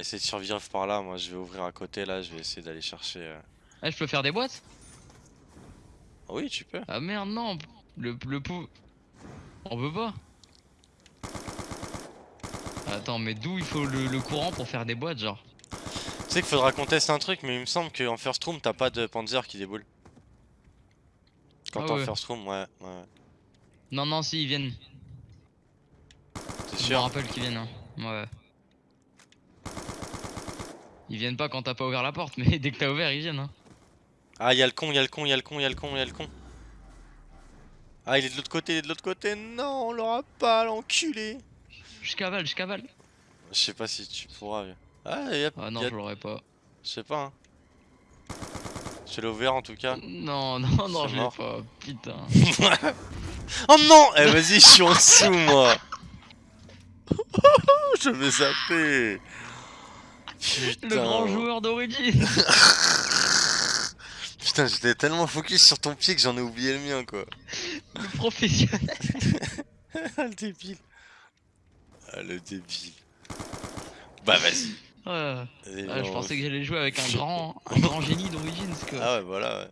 essayer de survivre par là, moi je vais ouvrir à côté là, je vais essayer d'aller chercher... euh, Ah, je peux faire des boîtes? Oui, tu peux. Ah merde, non. Le, le pou... On peut pas. Attends, mais d'où il faut le, le courant pour faire des boîtes, genre? Tu sais qu'il faudra qu'on teste un truc, mais il me semble qu'en first room, t'as pas de Panzer qui déboule. Quand Ah t'es en first room, ouais, ouais. Non, non, si, ils viennent. T'es Je me sûr? rappelle qu'ils viennent, hein. Ouais. Ils viennent pas quand t'as pas ouvert la porte, mais dès que t'as ouvert, ils viennent, hein. Ah, y'a le con, y'a le con, y'a le con, y'a le con, y'a le con. Ah, il est de l'autre côté, il est de l'autre côté. Non, on l'aura pas, l'enculé. Je cavale, je cavale. Je sais pas si tu pourras. mais- Ah, y'a. Ah non, je l'aurais pas. Je sais pas, hein. Je l'ai ouvert en tout cas. Non, non, non, je l'ai pas. Putain. oh non Eh, vas-y, je suis en dessous, moi. je vais zapper. Putain. Le grand joueur d'origine. Putain, j'étais tellement focus sur ton pied que j'en ai oublié le mien, quoi. le professionnel. Le débile. Ah, le débile. Bah, vas-y. Ah, je pensais que j'allais jouer avec un grand, un grand génie d'origine. Ah ouais, voilà, ouais.